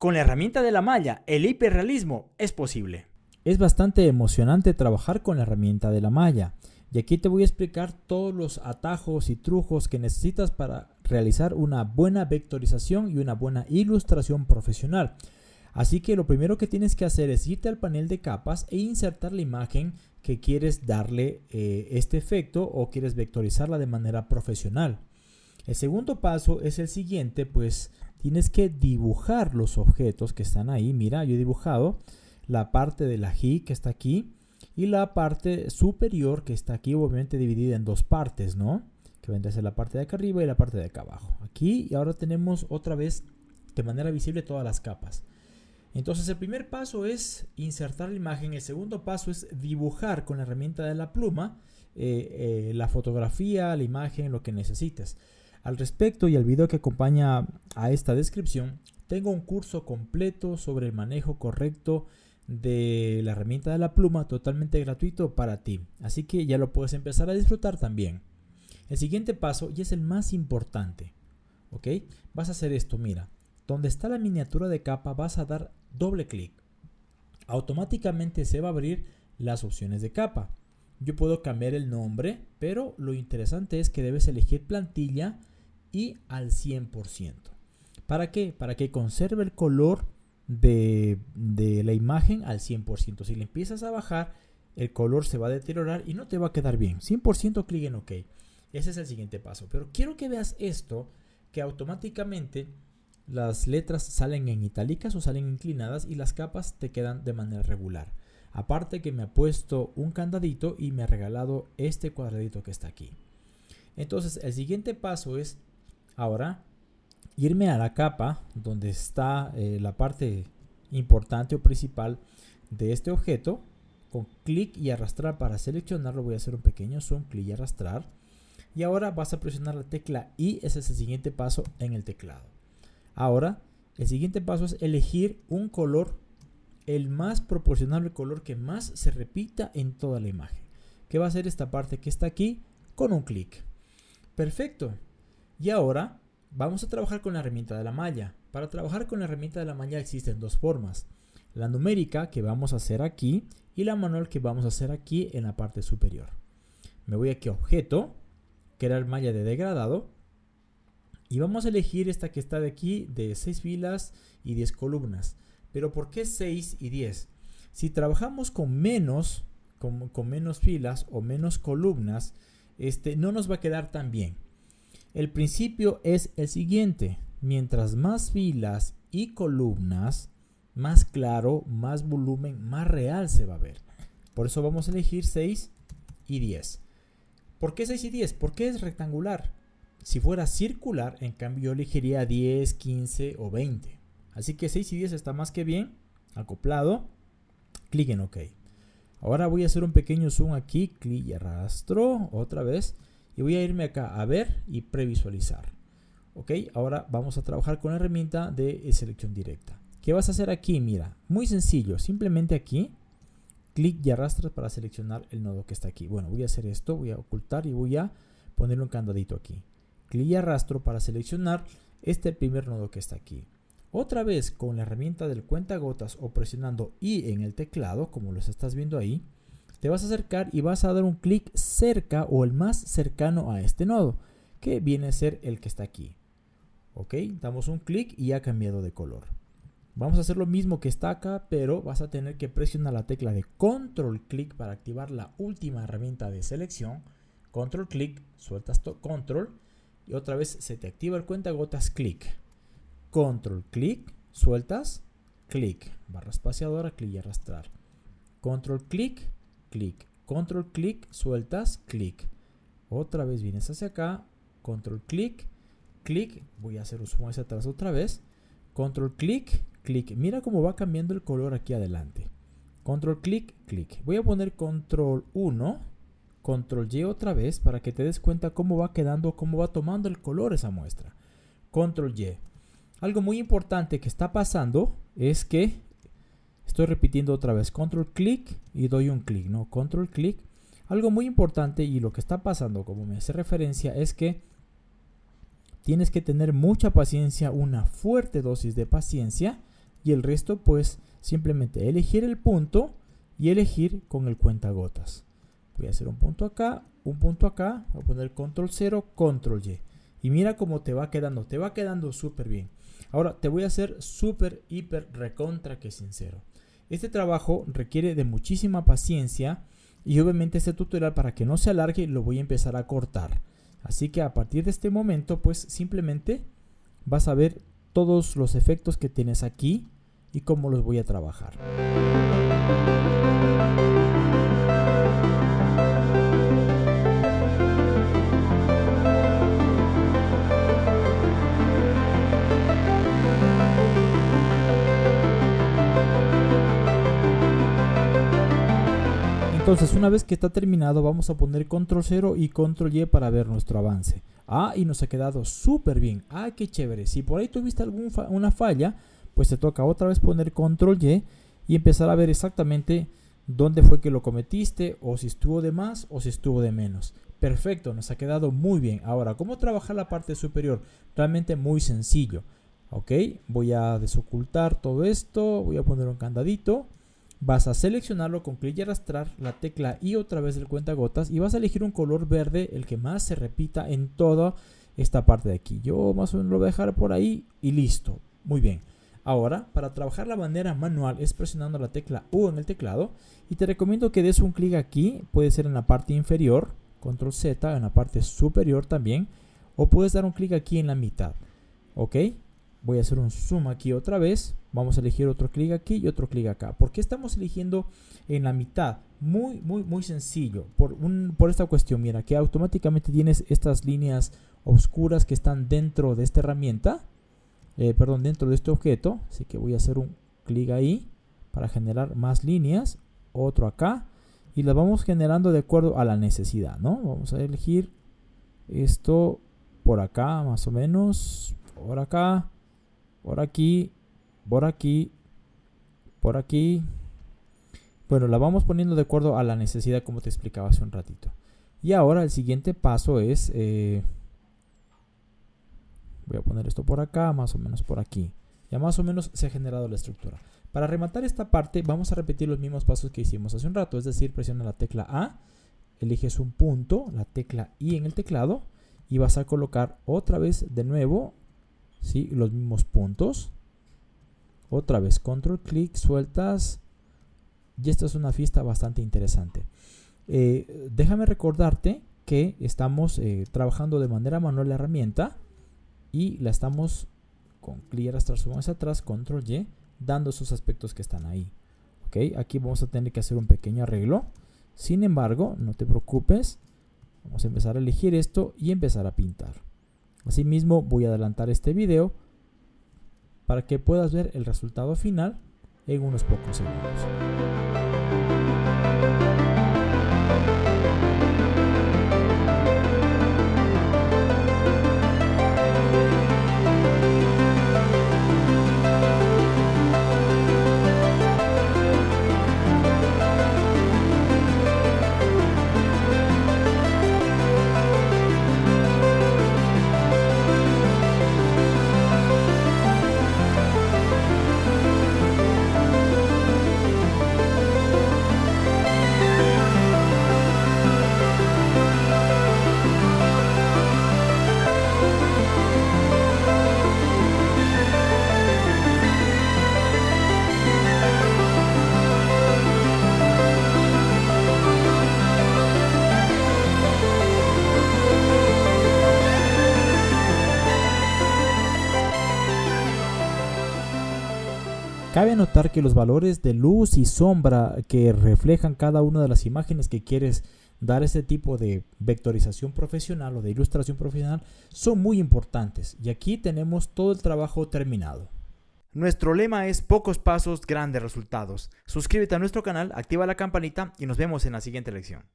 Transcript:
Con la herramienta de la malla, el hiperrealismo es posible. Es bastante emocionante trabajar con la herramienta de la malla. Y aquí te voy a explicar todos los atajos y trucos que necesitas para realizar una buena vectorización y una buena ilustración profesional. Así que lo primero que tienes que hacer es irte al panel de capas e insertar la imagen que quieres darle eh, este efecto o quieres vectorizarla de manera profesional. El segundo paso es el siguiente, pues tienes que dibujar los objetos que están ahí. Mira, yo he dibujado la parte de la G que está aquí y la parte superior que está aquí, obviamente dividida en dos partes, ¿no? Que vendría a ser la parte de acá arriba y la parte de acá abajo. Aquí y ahora tenemos otra vez de manera visible todas las capas. Entonces el primer paso es insertar la imagen, el segundo paso es dibujar con la herramienta de la pluma eh, eh, la fotografía, la imagen, lo que necesites. Al respecto y al video que acompaña a esta descripción, tengo un curso completo sobre el manejo correcto de la herramienta de la pluma totalmente gratuito para ti. Así que ya lo puedes empezar a disfrutar también. El siguiente paso y es el más importante. ¿Ok? Vas a hacer esto, mira. Donde está la miniatura de capa vas a dar doble clic. Automáticamente se va a abrir las opciones de capa. Yo puedo cambiar el nombre, pero lo interesante es que debes elegir plantilla y al 100%. ¿Para qué? Para que conserve el color de, de, la imagen al 100%. Si le empiezas a bajar, el color se va a deteriorar y no te va a quedar bien. 100% clic en OK. Ese es el siguiente paso. Pero quiero que veas esto, que automáticamente las letras salen en itálicas o salen inclinadas y las capas te quedan de manera regular. Aparte que me ha puesto un candadito y me ha regalado este cuadradito que está aquí. Entonces el siguiente paso es ahora irme a la capa donde está eh, la parte importante o principal de este objeto. Con clic y arrastrar para seleccionarlo voy a hacer un pequeño zoom, clic y arrastrar. Y ahora vas a presionar la tecla I, ese es el siguiente paso en el teclado. Ahora, el siguiente paso es elegir un color, el más proporcional al color que más se repita en toda la imagen. Que va a ser esta parte que está aquí con un clic. Perfecto. Y ahora vamos a trabajar con la herramienta de la malla. Para trabajar con la herramienta de la malla existen dos formas. La numérica que vamos a hacer aquí y la manual que vamos a hacer aquí en la parte superior. Me voy aquí a objeto, crear malla de degradado y vamos a elegir esta que está de aquí de 6 filas y 10 columnas. Pero ¿por qué 6 y 10? Si trabajamos con menos, con, menos filas o menos columnas, este, no nos va a quedar tan bien. El principio es el siguiente. Mientras más filas y columnas, más claro, más volumen, más real se va a ver. Por eso vamos a elegir 6 y 10. ¿Por qué 6 y 10? Porque es rectangular. Si fuera circular, en cambio yo elegiría 10, 15 o 20. Así que 6 y 10 está más que bien. Acoplado. Clic en OK. Ahora voy a hacer un pequeño zoom aquí. Clic y arrastro otra vez. Y voy a irme acá a ver y previsualizar. Ok, ahora vamos a trabajar con la herramienta de selección directa. ¿Qué vas a hacer aquí? Mira, muy sencillo. Simplemente aquí, clic y arrastras para seleccionar el nodo que está aquí. Bueno, voy a hacer esto. Voy a ocultar y voy a ponerle un candadito aquí clic y arrastro para seleccionar este primer nodo que está aquí. Otra vez con la herramienta del cuentagotas o presionando I en el teclado, como los estás viendo ahí, te vas a acercar y vas a dar un clic cerca o el más cercano a este nodo, que viene a ser el que está aquí. Ok, damos un clic y ha cambiado de color. Vamos a hacer lo mismo que está acá, pero vas a tener que presionar la tecla de control clic para activar la última herramienta de selección. Control clic, sueltas control y otra vez se te activa el cuentagotas clic. Control clic, sueltas, clic, barra espaciadora, clic y arrastrar. Control clic, clic, control clic, sueltas, clic. Otra vez vienes hacia acá, control clic, clic, voy a hacer un hacia atrás otra vez. Control clic, clic. Mira cómo va cambiando el color aquí adelante. Control clic, clic. Voy a poner control 1 Control Y otra vez para que te des cuenta cómo va quedando, cómo va tomando el color esa muestra. Control Y. Algo muy importante que está pasando es que estoy repitiendo otra vez control clic y doy un clic, ¿no? Control clic. Algo muy importante y lo que está pasando, como me hace referencia, es que tienes que tener mucha paciencia, una fuerte dosis de paciencia y el resto pues simplemente elegir el punto y elegir con el cuentagotas. Voy a hacer un punto acá, un punto acá, voy a poner control 0, control Y. Y mira cómo te va quedando, te va quedando súper bien. Ahora te voy a hacer súper, hiper, recontra que sincero. Este trabajo requiere de muchísima paciencia y obviamente este tutorial para que no se alargue lo voy a empezar a cortar. Así que a partir de este momento pues simplemente vas a ver todos los efectos que tienes aquí y cómo los voy a trabajar. Entonces una vez que está terminado vamos a poner control 0 y control Y para ver nuestro avance. Ah, y nos ha quedado súper bien. Ah, qué chévere. Si por ahí tuviste alguna falla, pues te toca otra vez poner control Y y empezar a ver exactamente dónde fue que lo cometiste o si estuvo de más o si estuvo de menos. Perfecto, nos ha quedado muy bien. Ahora, ¿cómo trabajar la parte superior? Realmente muy sencillo. Ok, voy a desocultar todo esto, voy a poner un candadito vas a seleccionarlo con clic y arrastrar la tecla y otra vez el cuentagotas y vas a elegir un color verde, el que más se repita en toda esta parte de aquí. Yo más o menos lo voy a dejar por ahí y listo. Muy bien. Ahora, para trabajar la manera manual es presionando la tecla U en el teclado y te recomiendo que des un clic aquí, puede ser en la parte inferior, control Z, en la parte superior también, o puedes dar un clic aquí en la mitad. ¿Ok? Voy a hacer un zoom aquí otra vez. Vamos a elegir otro clic aquí y otro clic acá. ¿Por qué estamos eligiendo en la mitad? Muy, muy, muy sencillo. Por, un, por esta cuestión, mira, que automáticamente tienes estas líneas oscuras que están dentro de esta herramienta. Eh, perdón, dentro de este objeto. Así que voy a hacer un clic ahí para generar más líneas. Otro acá. Y las vamos generando de acuerdo a la necesidad, ¿no? Vamos a elegir esto por acá, más o menos. Por acá por aquí, por aquí, por aquí. Bueno, la vamos poniendo de acuerdo a la necesidad como te explicaba hace un ratito. Y ahora el siguiente paso es... Eh, voy a poner esto por acá, más o menos por aquí. Ya más o menos se ha generado la estructura. Para rematar esta parte vamos a repetir los mismos pasos que hicimos hace un rato. Es decir, presiona la tecla A, eliges un punto, la tecla I en el teclado y vas a colocar otra vez de nuevo ¿sí? los mismos puntos. Otra vez, control clic, sueltas. Y esta es una fiesta bastante interesante. Eh, déjame recordarte que estamos eh, trabajando de manera manual la herramienta y la estamos con clic arrastrar atrás, control Y, dando esos aspectos que están ahí. ¿Ok? Aquí vamos a tener que hacer un pequeño arreglo. Sin embargo, no te preocupes. Vamos a empezar a elegir esto y empezar a pintar. Asimismo voy a adelantar este video para que puedas ver el resultado final en unos pocos segundos. Cabe notar que los valores de luz y sombra que reflejan cada una de las imágenes que quieres dar este tipo de vectorización profesional o de ilustración profesional son muy importantes y aquí tenemos todo el trabajo terminado. Nuestro lema es pocos pasos, grandes resultados. Suscríbete a nuestro canal, activa la campanita y nos vemos en la siguiente lección.